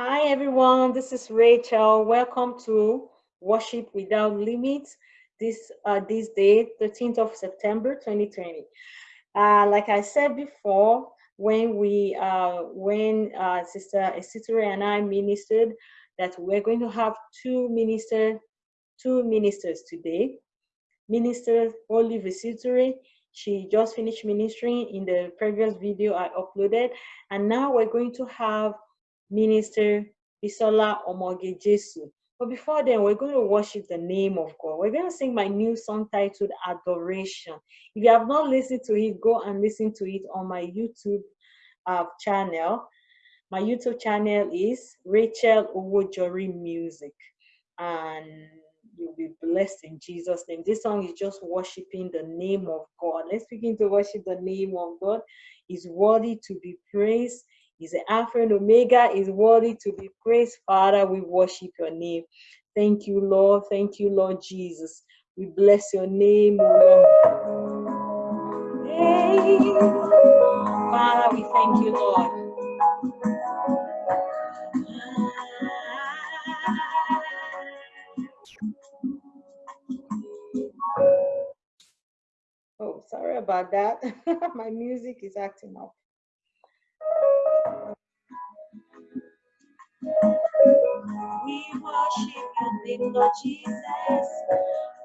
Hi everyone, this is Rachel. Welcome to Worship Without Limits. This uh, this day, 13th of September, 2020. Uh, like I said before, when we uh, when uh, Sister Esitere and I ministered, that we're going to have two minister two ministers today. Minister Olive Esitere, she just finished ministering in the previous video I uploaded, and now we're going to have Minister Bisola Omoge Jesu. But before then, we're going to worship the name of God. We're going to sing my new song titled Adoration. If you have not listened to it, go and listen to it on my YouTube uh, channel. My YouTube channel is Rachel Owojori Music. And you'll be blessed in Jesus' name. This song is just worshiping the name of God. Let's begin to worship the name of God. He's worthy to be praised. The Alpha and Omega, is worthy to be praised. Father, we worship your name. Thank you, Lord. Thank you, Lord Jesus. We bless your name, Lord. Father, we thank you, Lord. Oh, sorry about that. My music is acting up. We worship your name, Lord Jesus.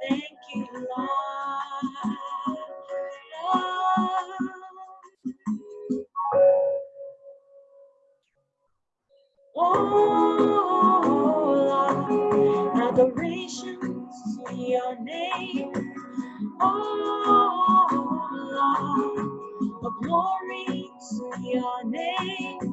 Thank you, Lord. Oh, Lord, adoration to your name. Oh, Lord, glory to your name.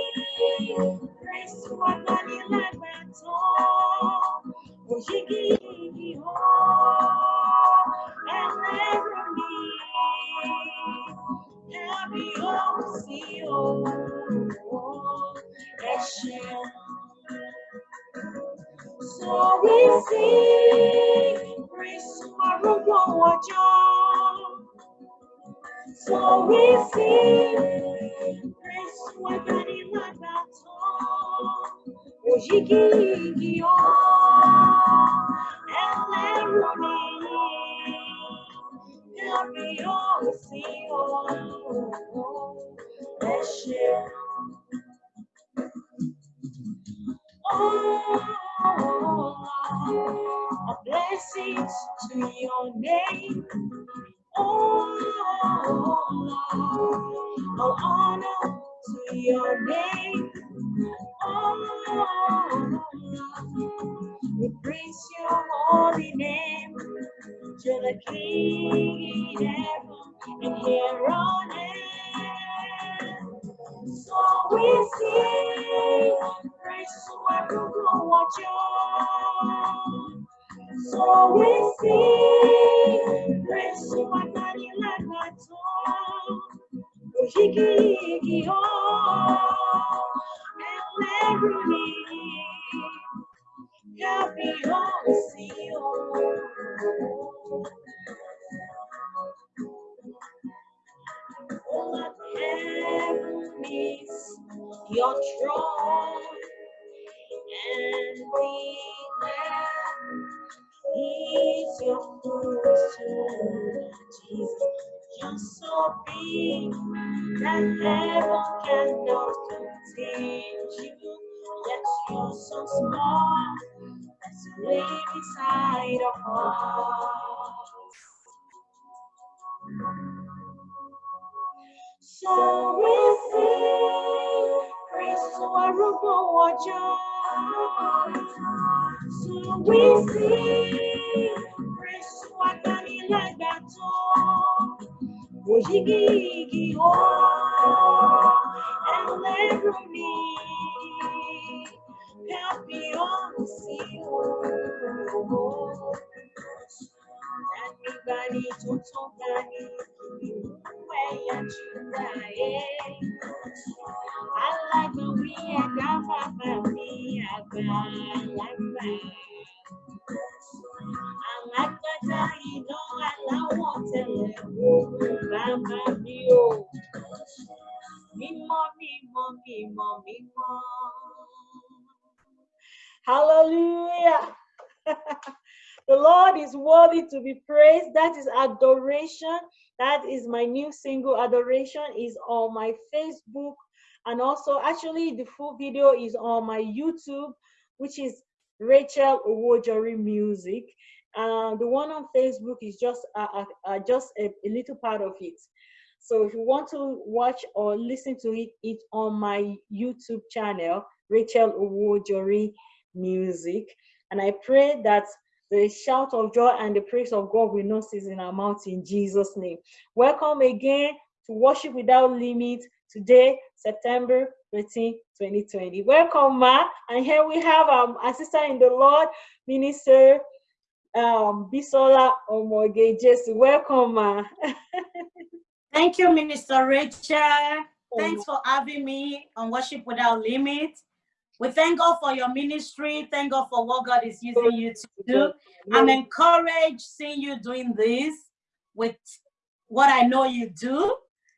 Oh, all honor to your name. Yet so small, that's way beside our hearts. So we sing praise to our Lord So we sing praise to our Daddy like that Ojigi oh and let me Everybody to talk Alágbọ̀nrí ẹ̀dá bàbá mi àgbàlagbà. Alágbádá iná aláwọ̀ tẹ̀lẹ̀ òun bàbá mi o. Mímọ́, mímọ́, mímọ́, mímọ́. Hallelujah. The Lord is worthy to be praised. That is adoration. That is my new single, Adoration, is on my Facebook. And also, actually, the full video is on my YouTube, which is Rachel Owojori Music. Uh, the one on Facebook is just uh, uh, uh, just a, a, little part of it. So if you want to watch or listen to it, it's on my YouTube channel, Rachel Owojori Music. And I pray that the shout of joy and the praise of God will not cease in our mouth in Jesus' name. Welcome again to Worship Without Limit today, September 13, 2020. Welcome, Ma. And here we have um, our sister in the Lord, Minister um, Bisola Omoge Jesu. Welcome, Ma. Thank you, Minister Rachel. Thanks for having me on Worship Without Limit. We thank God for your ministry. Thank God for what God is using you to do. I'm encouraged seeing you doing this with what I know you do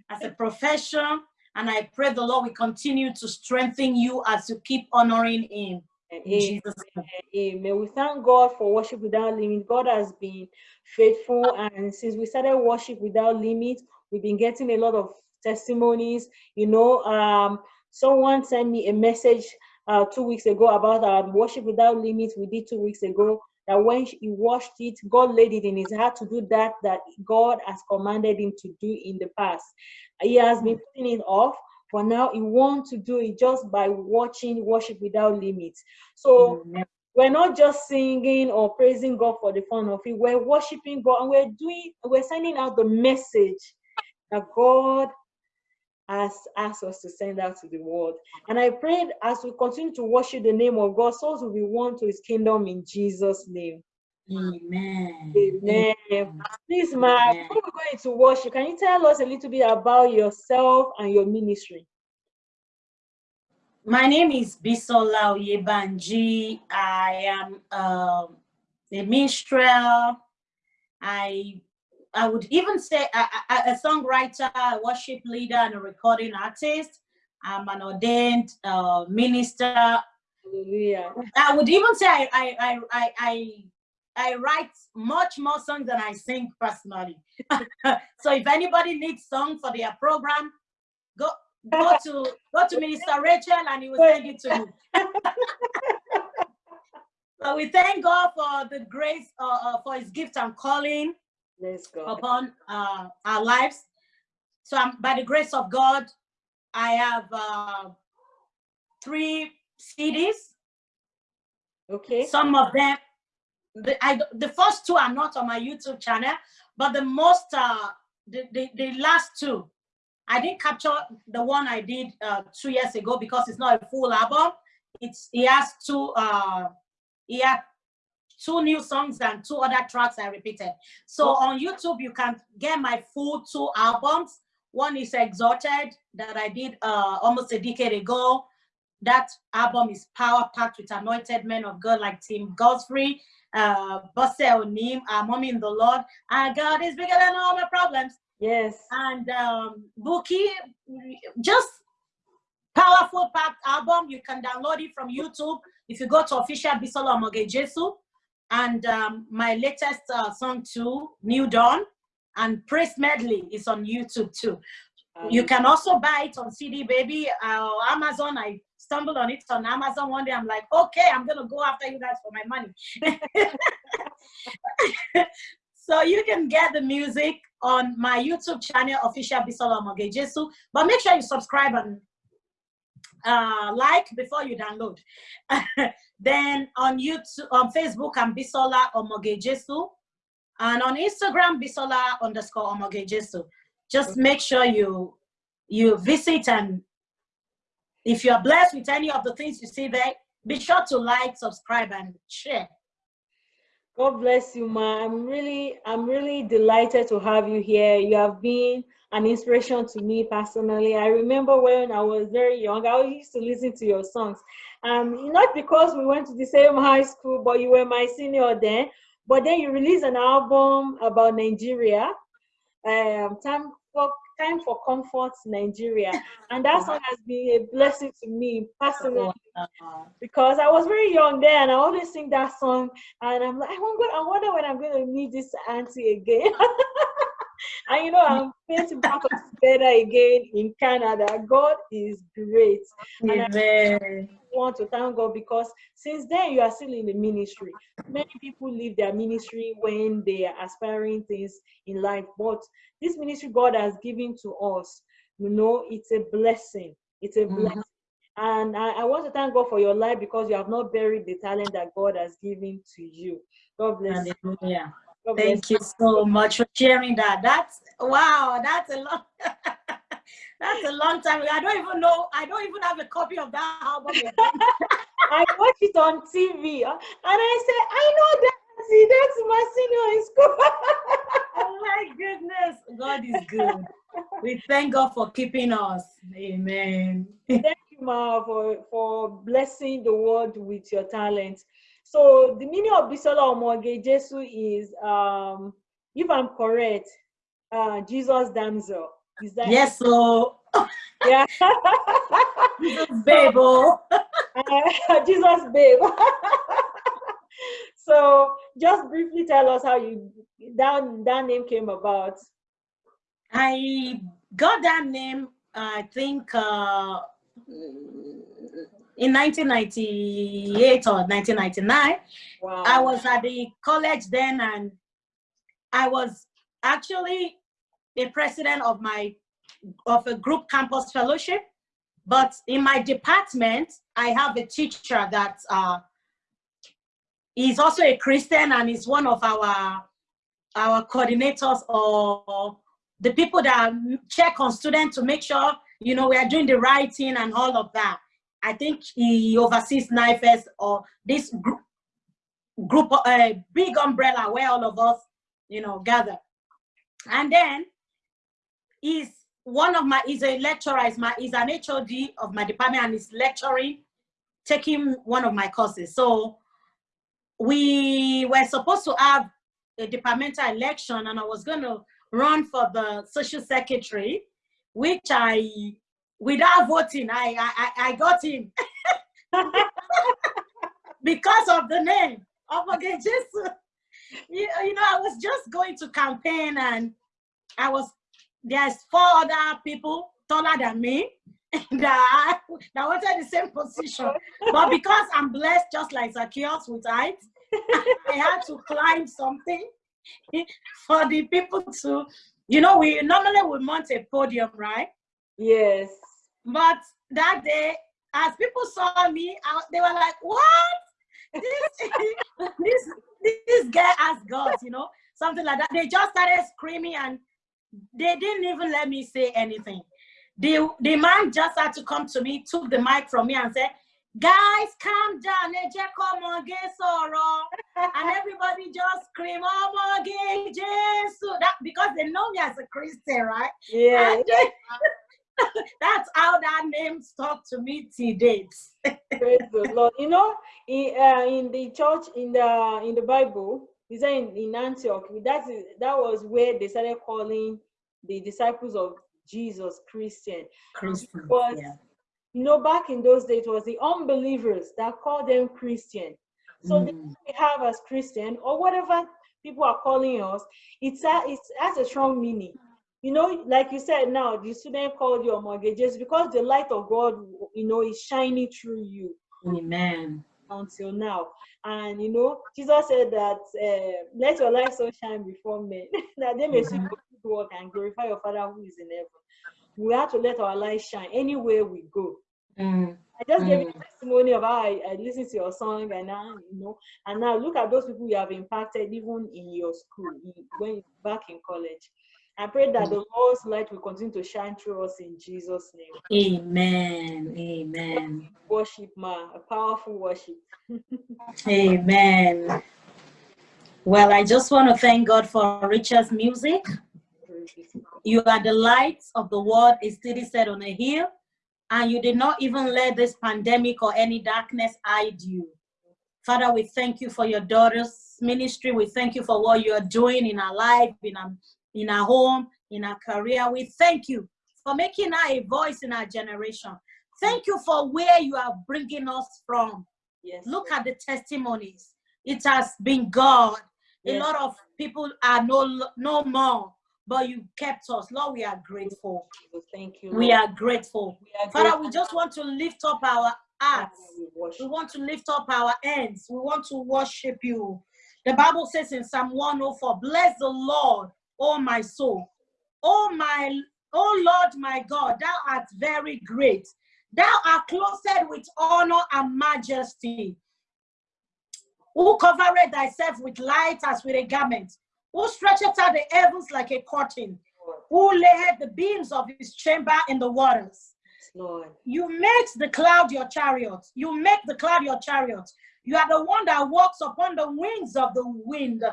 as a profession. And I pray the Lord will continue to strengthen you as you keep honoring Him. Amen. Amen. We thank God for worship without limit. God has been faithful, and since we started worship without limit, we've been getting a lot of testimonies. You know, um, someone sent me a message uh, two weeks ago about our worship without limits. We did two weeks ago that when he washed it god laid it in his heart to do that that god has commanded him to do in the past. He has been putting it off but now he wants to do it just by watching worship without limits. So mm-hmm. we're not just singing or praising god for the fun of it. We're worshiping god and we're doing we're sending out the message that god has asked us to send out to the world. And I prayed as we continue to worship the name of God, souls will be won to his kingdom in Jesus' name. Amen. Amen. Amen. Please, Ma, before we're going to worship, can you tell us a little bit about yourself and your ministry? My name is Bisola Oyebanji. I am um, a minstrel. I I would even say a, songwriter, a worship leader, and a recording artist. I'm an ordained uh, minister. Hallelujah. I would even say I, I, I, I, I, I write much more songs than I sing personally. so if anybody needs song for their program, go go to go to Minister Rachel and he will send it to me. so we thank God for the grace uh, uh, for his gift and calling upon uh, our lives. So um, by the grace of God, I have uh, three CDs. Okay. Some of them, the, I, the first two are not on my YouTube channel, but the most, uh, the, the, the last two, I didn't capture the one I did uh, two years ago because it's not a full album. It's, it has two, uh, he had two new songs and two other tracks I repeated. So on YouTube, you can get my full two albums. One is Exalted that I did uh, almost a decade ago. That album is power packed with anointed men of God like Tim Godfrey, uh, Bosse Onim, our mommy in the Lord. And God is bigger than all my problems. Yes. And um, Buki, just powerful packed album. You can download it from YouTube. If you go to official Bisola Omoge Jesu, and um, my latest uh, song too, New Dawn, and Praise Medley is on YouTube too. Um, you can also buy it on CD Baby uh, Amazon. I stumbled on it on Amazon one day. I'm like, okay, I'm gonna go after you guys for my money. so you can get the music on my YouTube channel, official Bisola Mogejesu. But make sure you subscribe and uh, like before you download. then on YouTube, on Facebook, I'm Bisola Omogejesu. And on Instagram, Bisola underscore Omogejesu. Just make sure you you visit and if you're blessed with any of the things you see there, be sure to like, subscribe, and share. God bless you, ma. I'm really, I'm really delighted to have you here. You have been an inspiration to me personally. I remember when I was very young, I used to listen to your songs. Um, not because we went to the same high school, but you were my senior then. But then you released an album about Nigeria, um, time for time for comfort, Nigeria, and that song has been a blessing to me personally because I was very young then, and I always sing that song, and I'm like, I wonder, I wonder when I'm going to meet this auntie again. and you know, I'm painting back together again in Canada. God is great. Amen. I want to thank God because since then you are still in the ministry. Many people leave their ministry when they are aspiring things in life, but this ministry God has given to us, you know, it's a blessing. It's a mm-hmm. blessing. And I, I, want to thank God for your life because you have not buried the talent that God has given to you. God bless Hallelujah. you. Thank you so much for sharing that. That's wow, that's a long that's a long time. I don't even know, I don't even have a copy of that album. I watch it on TV uh, and I say, I know that see that's my senior in school. oh my goodness. God is good. We thank God for keeping us. Amen. Thank you, Ma, for, for blessing the world with your talent. So the meaning of Bisola Omoge Jesu is, um, if I'm correct, uh, Jesus damsel. Is that yes, so yeah, Jesus babe, oh. uh, Jesus babe. so just briefly tell us how you that that name came about. I got that name, I think, uh, in 1998 or 1999. Wow. I was at the college then and I was actually a president of my of a group campus fellowship. But in my department, I have a teacher that uh, is also a Christian and is one of our our coordinators or the people that check on students to make sure you know we are doing the right thing and all of that. I think he oversees NIFES or this group, group a uh, big umbrella where all of us, you know, gather. And then he's one of my, he's a lecturer, he's, my, he's an HOD of my department and he's lecturing, taking one of my courses. So we were supposed to have a departmental election and I was going to run for the social secretary, which I without voting, I I, I got him. because of the name of Jesus. You, you know, I was just going to campaign and I was there's four other people taller than me that, that wanted the same position. But because I'm blessed just like Zacchaeus with height, I had to climb something for the people to, you know, we normally we mount a podium, right? Yes. But that day, as people saw me, I, they were like, "What? This this this guy has got you know something like that." They just started screaming, and they didn't even let me say anything. The the man just had to come to me, took the mic from me, and said, "Guys, calm down. Come on, get sorrow." And everybody just scream, "Oh my God, Jesus!" That because they know me as a Christian, right? Yeah. That's how that name stuck to me to date. Praise the Lord. You know, in, uh, in the church, in the in the Bible, is that in, in Antioch, that is that was where they started calling the disciples of Jesus Christian. Christian. But yeah. you know, back in those days, it was the unbelievers that called them Christian. So mm. we have as Christian or whatever people are calling us, it's a, it has a strong meaning you know, like you said now, the student called you Omogejesu because the light of God, you know, is shining through you. Amen. Until now. And, you know, Jesus said that, uh, let your light so shine before men, that they may mm -hmm. see your good work and glorify your Father who is in heaven. We have to let our light shine anywhere we go. Mm. I just mm. gave you testimony of how I, I listened to your song and now, you know, and now look at those people you have impacted even in your school, when back in college. I pray that the mm. Lord's light will continue to shine through us in Jesus' name. Amen. Amen. Worship, ma, a powerful worship. Amen. Well, I just want to thank God for Rachel's music. You are the light of the world, is city set on a hill, and you did not even let this pandemic or any darkness hide you. Father, we thank you for your daughter's ministry. We thank you for what you are doing in our life, in our, in our home, in our career. We thank you for making her a voice in our generation. Thank you for where you are bringing us from. Yes. Look at the testimonies. It has been God. A lot of people are no, no more, but you kept us. Lord, we are grateful. Thank you. We are grateful. We are Father, grateful. we just want to lift up our hearts. We We want to lift up our hands. We want to worship you. The Bible says in Psalm 104, Bless the Lord, O my soul. O my, O Lord my God, thou art very great. Thou art clothed with honor and majesty. Who covereth thyself with light as with a garment? Who stretcheth out the heavens like a curtain? Who layeth the beams of his chamber in the waters? Lord. You make the cloud your chariot. You make the cloud your chariot. You are the one that walks upon the wings of the wind.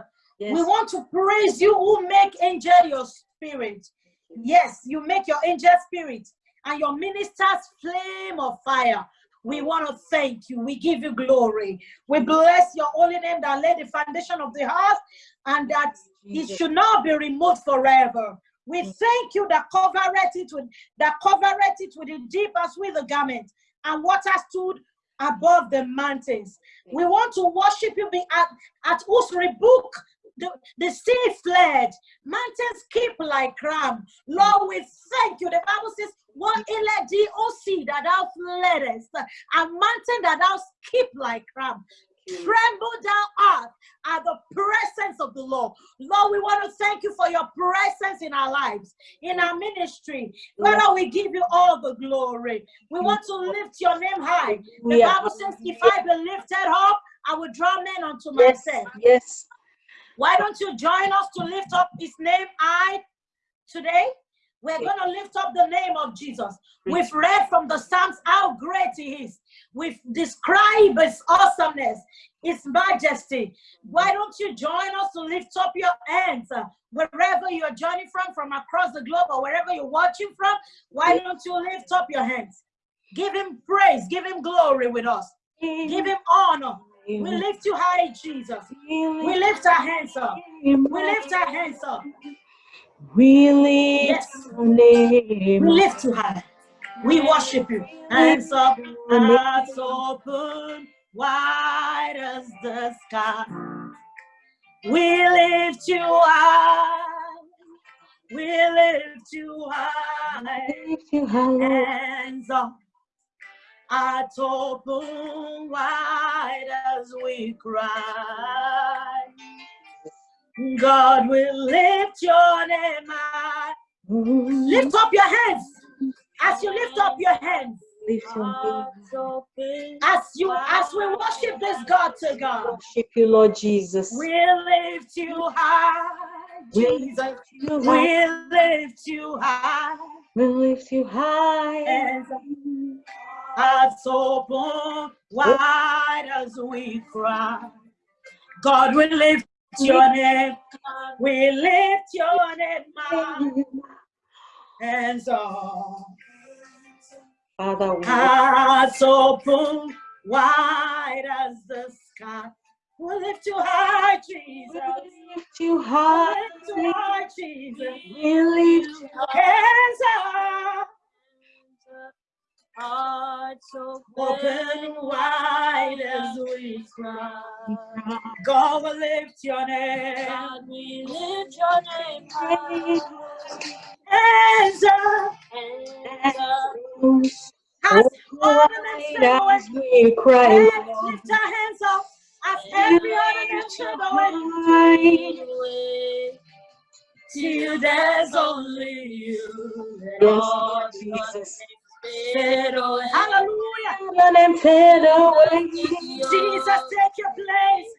Yes. We want to praise you who make angel your spirit. Yes, you make your angel spirit and your ministers flame of fire. We want to thank you. We give you glory. We bless your holy name that laid the foundation of the earth and that it should not be removed forever. We mm. thank you that covereth it with that covereth it with the deep as with a garment, and water stood above the mountains. We want to worship you be at, at whose rebuke the, the sea fled, mountains keep like ram. Lord, we thank you. The Bible says, What elect thee, O sea, that thou fleddest, and mountain that thou skip like ram Tremble thou earth at the presence of the Lord. Lord, we want to thank you for your presence in our lives, in our ministry. Father, we give you all the glory. We want to lift your name high. The Bible says, If I be lifted up, I will draw men unto Yes. myself. Yes. Why don't you join us to lift up his name I today? We're going to lift up the name of Jesus. We've read from the Psalms how great he is. We've described his awesomeness, his majesty. Why don't you join us to lift up your hands uh, wherever you're joining from, from across the globe or wherever you're watching from? Why don't you lift up your hands? Give him praise, give him glory with us, give him honor. We lift you high, Jesus. We lift our hands up. We lift our hands up. We lift Yes. your name. We lift you high. We worship you. Hands up, hearts open, wide as the sky. We lift you high. We lift you high. Lift you high, Lord. Hands up, hearts open, wide as we cry. God will lift your name high. Lift up your hands. As you lift up your hands, Lift your name. as you as we worship this God to God, Worship you, Lord Jesus. we lift you high, We Jesus. lift you We high. lift you high, We lift you high. Hearts open wide as we cry. God, we lift your name. We lift your name high, hands up. Father, we Hearts open wide as the sky. We lift you high, Jesus. lift you We high. lift you high, Jesus. We lift you Hands up, Hearts open wide as we cry. God will lift your name. God, we lift your name high. Hands up, Hands up, as other names fade as we cry, lift our hands up as every other name fade away. High. Till there's only you. Yes, Lord Jesus. Fade. Hallelujah. Them fade away. Jesus, take your place.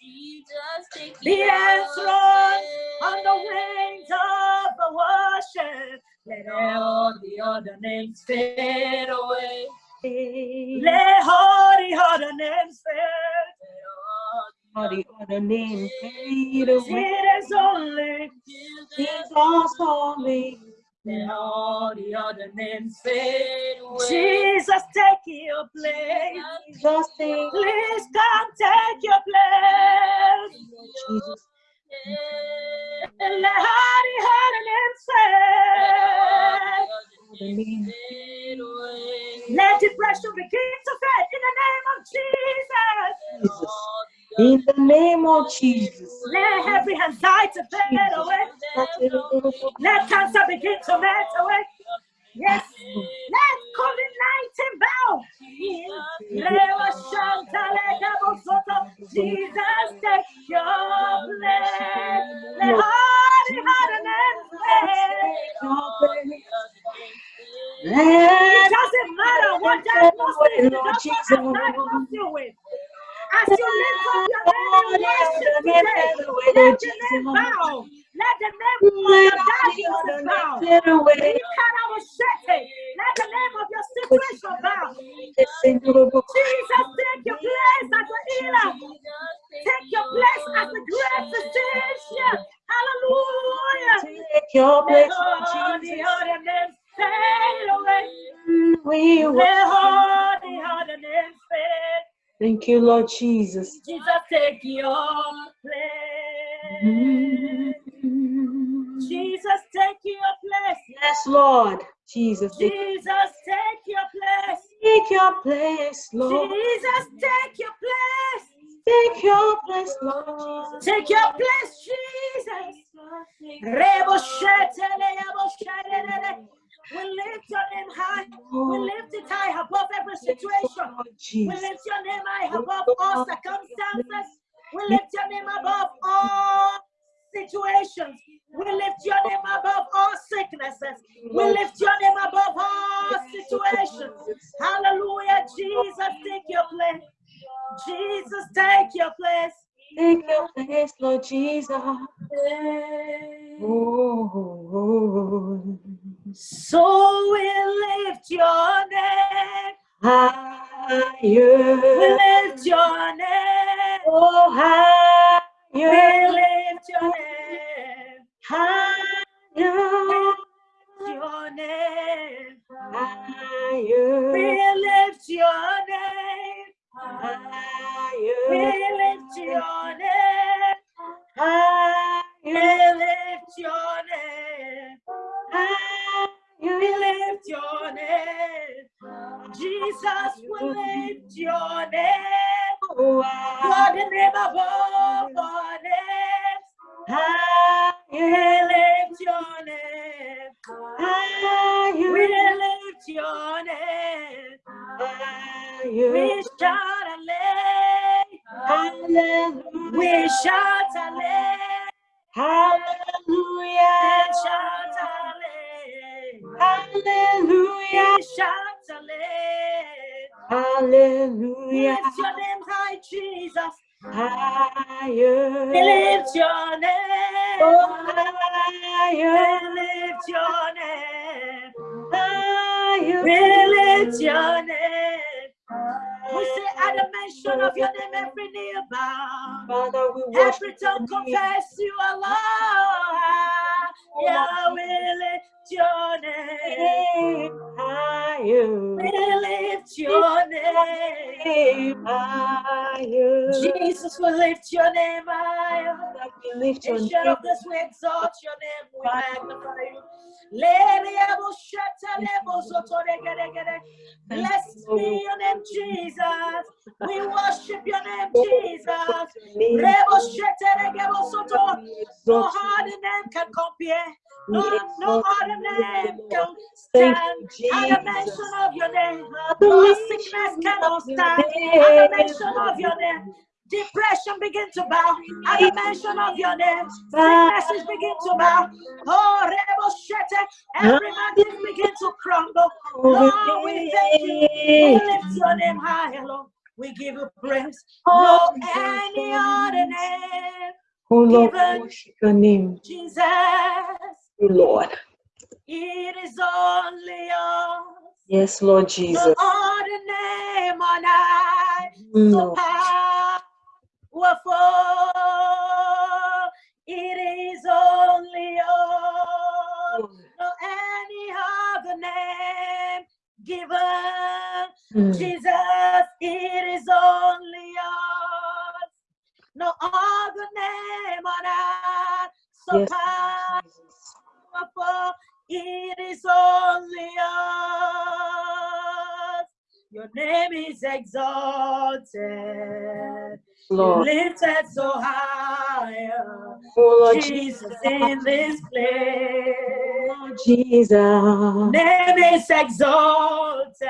Jesus, take Be your place. on the wings of the worship. Let all the other names fade away. Let all the other names fade. Let all the other names fade away. Jesus only, Jesus only. Then all the other names fade away. Jesus take your place. Jesus take Please come take your place. Jesus. Let Hardy Hardy name say. The name. Fade away. Let depression begin to fade in the name of Jesus. Jesus. In the name of Jesus. Let every anxiety fade away. Let cancer begin to melt away. Yes. Let COVID 19 bow. Leva Shantale Gabosoto. Jesus, take your place. Let Hardy Hardy name say. It doesn't matter what diagnosis the doctor has let the name bow. Let the name of your diagnosis bow. Let the name of your situation bow. Jesus, take your place as a healer. Take your place as a great physician. Hallelujah. Take your place, Jesus. other names fade away. We Let worship the other. Thank you, Lord Jesus. Jesus, take your Lord. Jesus, take, Jesus, take your place. take your place, Lord. Jesus, take your place. Take your place, Lord. Take your place, Jesus. Rebo shetele, yabo shetele. We lift your name high. We lift it high above every situation. We lift your name high above all circumstances. We lift your name above all situations. We lift your name above all sicknesses. We lift your name above all situations. Hallelujah. Jesus, take your place. Jesus, take your place. Take your place, Lord Jesus. Oh, So we lift your name. Oh, higher. We lift your name. Oh, We lift your name. Higher. Your name. We lift your name. We lift your name. We lift your name. We lift your name. Jesus, we lift We worship Every tongue confess you are Lord. Name. Higher. Jesus, we lift your name higher. We lift your name. of this, we exalt your name, we magnify you. Lele abo shata lebo soto regere gere. Blessed be your name, Jesus. We worship your name, Jesus. Shete soto. No other name can compare. No, no other name can stand. At the mention of your name, no sickness cannot stand. At the mention of your name, depression begin to bow. At the mention of your name, sicknesses begin to bow. Oh, Rebo Shete, every mountain begin to crumble. Lord, we thank you. We lift your name high, Lord. We give you praise. Oh, no any other name, Oh Lord, worship your name, Jesus. you Lord. It is only yours. Yes, Lord No Jesus. other name on high. So mm. No. Exalted, Lord. lifted so high. Oh, Lord Jesus in this place. Lord Jesus. Name is exalted.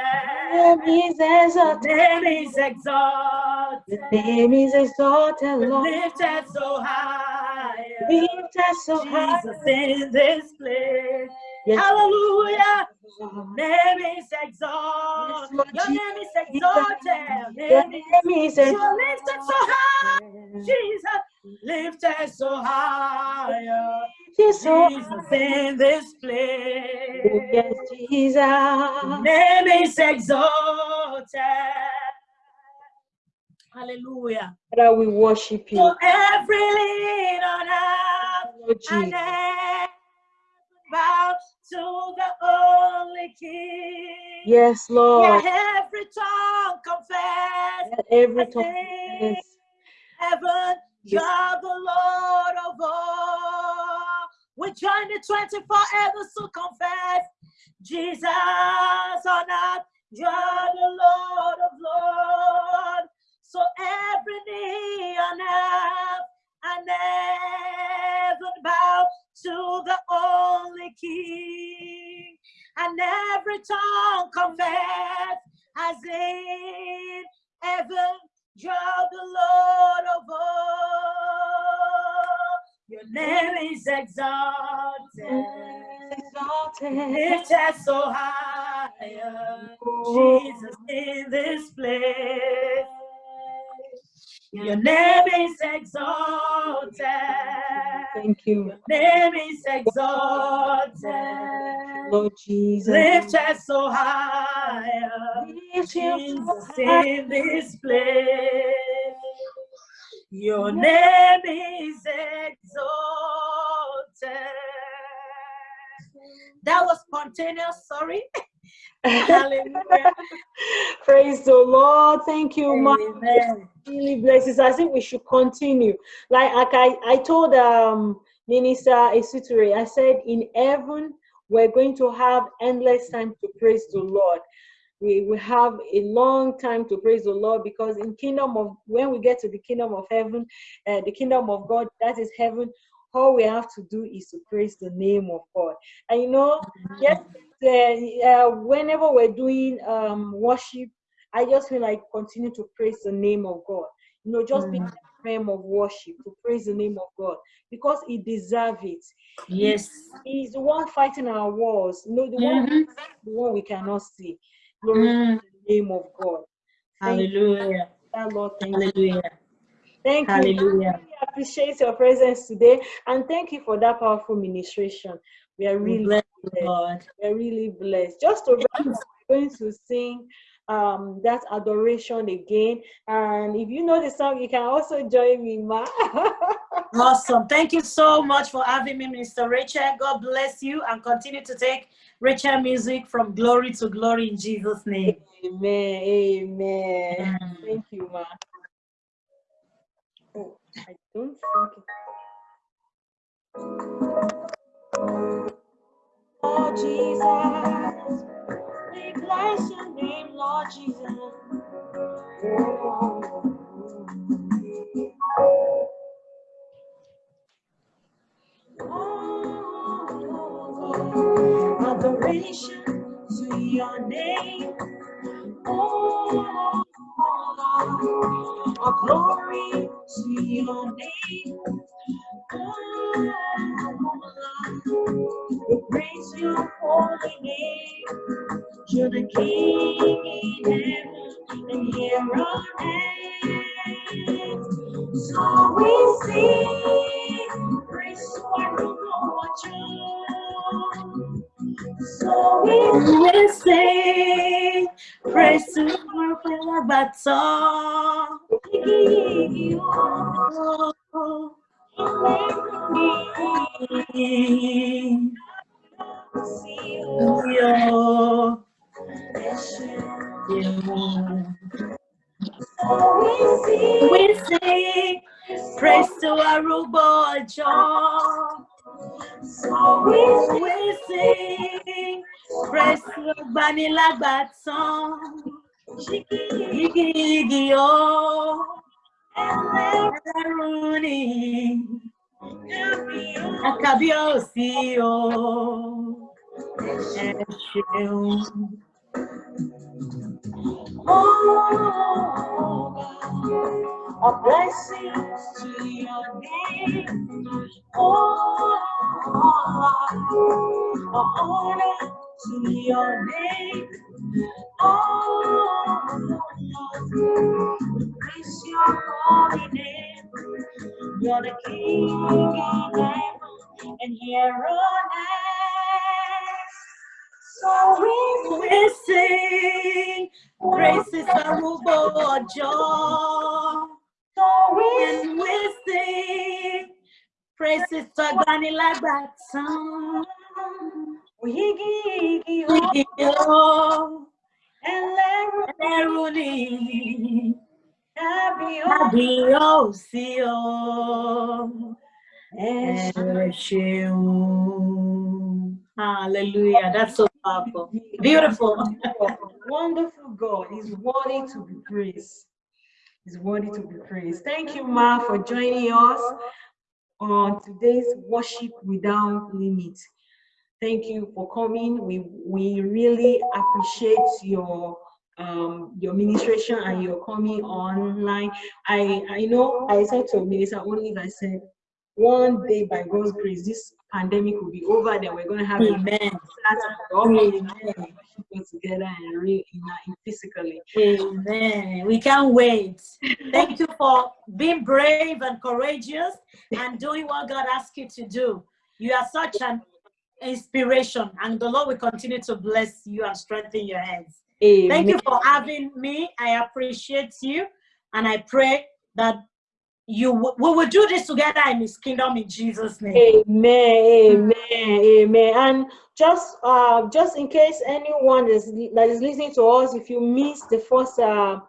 Name is exalted. Name is exalted. Name is exalted, Lord. Lifted so high. Lifted so high. Jesus in this place. Yes. Hallelujah. Name is exalted. Your name is exalted. Your Name is is you're lifted so high. exalted. Jesus lifted so high. Jesus, in this place. Yes, Jesus. Name is exalted. Hallelujah. Father, we worship you. every lean on earth and Jesus. heaven bow to the only King. Yes, Lord. Yeah, every tongue confess. Let every tongue confess. Heaven, Yes. you're the Lord of all. We join the 24 elders to confess. Jesus on earth, you're the Lord of Lords. So every knee on earth and heaven bow to the only King, and every tongue confess as in heaven, you're the Lord of all. Your name is exalted, Exalted. lifted so high. Jesus in this place. Your name is exalted. Thank you, Your name is exalted. Lord Jesus. Lifted so high. Lift Jesus in this place. Your name is exalted. That was spontaneous, sorry. Hallelujah. Praise the Lord. Thank you. Amen. Really blesses. I think we should continue. Like, like I, I told um Minister Esitere, I said in heaven we're going to have endless time to praise the Lord. We we have a long time to praise the Lord because in kingdom of when we get to the kingdom of heaven, uh, the kingdom of God, that is heaven. All we have to do is to praise the name of God. And you know, yes, uh, uh, whenever we're doing um, worship, I just feel like continue to praise the name of God. You know, just be in Mm. the frame of worship to praise the name of God because He deserves it. Yes. He's the one fighting our wars. You know, the one, Mhm. the one we cannot see. Glory Mm. to the name of God. Thank Hallelujah. you, Lord. Thank you. Hallelujah. Thank you. Hallelujah. really appreciate your presence today, and thank you for that powerful ministration. We are We really bless you, blessed. Lord. We are really blessed. Just to wrap up, we're going to sing um that adoration again. And if you know the song, you can also join me, Ma. Awesome. Thank you so much for having me, Mr. Rachel. God bless you and continue to take Rachel music from glory to glory in Jesus' name. amen. Amen. Amen. Thank you, Ma. Oh, I don't think. Lord Jesus, we bless your name, Lord Jesus. Oh, adoration to your name. Oh, glory to your name. You're the King in heaven and here on earth. So we sing, praise to our Lord. So we We sing praise to our Father We sing praise to Arubo John. We sing praise to Banilagbatson. Igi igi o, ẹlẹ́rù ni, àkàbíyèsí o, ẹ ṣeun. Oh, a blessing to your name. Oh, a honor to your name. Oh, praise your holy name. You're the King in heaven and here on earth. So we We sing praises John. so we And we sing praises to Banilagbatson. Wigi, Igi o, ẹlẹ́rù ẹlẹ́rù ni. tàbí Kábíyèsí o, ẹ ṣeun. Hallelujah. That's so powerful. Beautiful. Wonderful God is worthy to be praised. Is worthy to be praised. Thank you, Ma, for joining us on today's worship without limit. Thank you for coming. We we really appreciate your um your ministration and your coming online. I I know I said to Minister Olive, I said one day by God's grace, this pandemic will be over, then we're gonna have a Amen. Amen. together and real in physically. Amen. We can't wait. Thank you for being brave and courageous and doing what God asked you to do. You are such an inspiration, and the Lord will continue to bless you and strengthen your hands. Thank you for having me. I appreciate you, and I pray that you we will do this together in His kingdom in Jesus' name. Amen, amen, amen. And just uh just in case anyone is that is listening to us, if you missed the first uh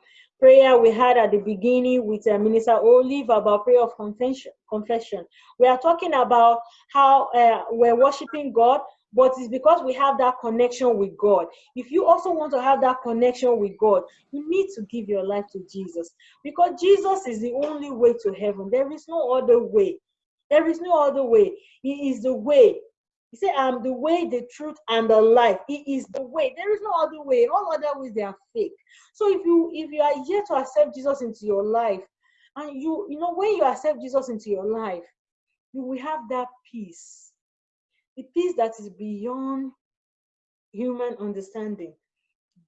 prayer we had at the beginning with uh, Minister Olive about prayer of confession, confession. We are talking about how uh, we're worshiping God, but it's because we have that connection with God. If you also want to have that connection with God, you need to give your life to Jesus because Jesus is the only way to heaven. There is no other way. There is no other way. He is the way. He said, I'm the way, the truth, and the life. He is the way. There is no other way. All other ways they are fake. So if you if you are yet to accept Jesus into your life, and you you know when you accept Jesus into your life, you will have that peace, the peace that is beyond human understanding.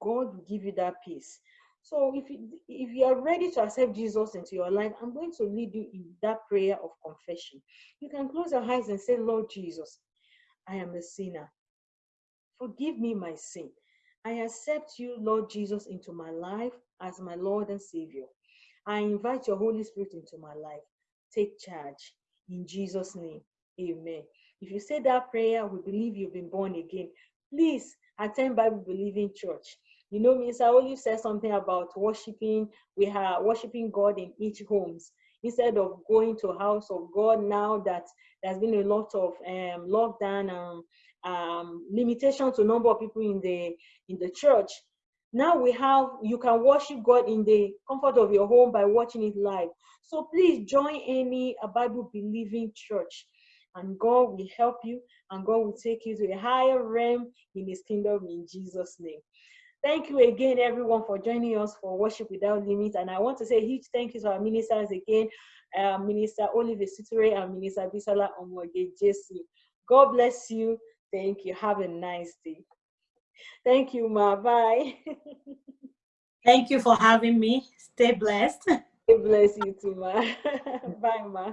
God will give you that peace. So if you, if you are ready to accept Jesus into your life, I'm going to lead you in that prayer of confession. You can close your eyes and say, Lord Jesus, I am a sinner. Forgive me my sin. I accept you, Lord Jesus, into my life as my Lord and Savior. I invite your Holy Spirit into my life. Take charge. In Jesus' name, amen. If you say that prayer, we believe you've been born again. Please attend Bible Believing Church. You know, Mr. Olive said something about worshiping. We are worshiping God in each homes instead of going to house of God. Now that there's been a lot of um, lockdown and um, limitation to number of people in the in the church. Now we have you can worship God in the comfort of your home by watching it live. So please join any a Bible believing church, and God will help you, and God will take you to a higher realm in His kingdom in Jesus' name. Thank you again, everyone, for joining us for Worship Without Limits. And I want to say a huge thank you to our ministers again, uh, Minister Olive Esitere and Minister Bisala Omogejesu. God bless you. Thank you. Have a nice day. Thank you, Ma. Bye. Thank you for having me. Stay blessed. God bless you too, Ma. Bye, Ma.